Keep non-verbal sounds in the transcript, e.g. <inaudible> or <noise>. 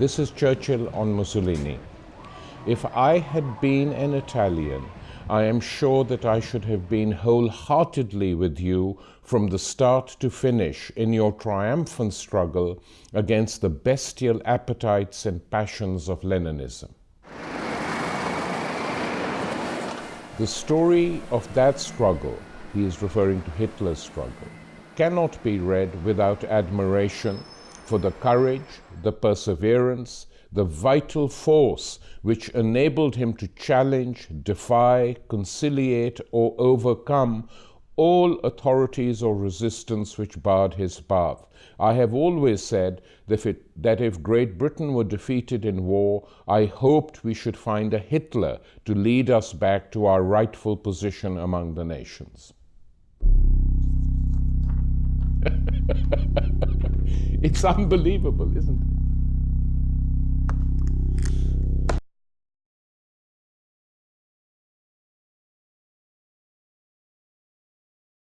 This is Churchill on Mussolini. If I had been an Italian, I am sure that I should have been wholeheartedly with you from the start to finish in your triumphant struggle against the bestial appetites and passions of Leninism. The story of that struggle, he is referring to Hitler's struggle, cannot be read without admiration for the courage, the perseverance, the vital force which enabled him to challenge, defy, conciliate, or overcome all authorities or resistance which barred his path. I have always said that if, that if Great Britain were defeated in war, I hoped we should find a Hitler to lead us back to our rightful position among the nations. It's <laughs> unbelievable, isn't it?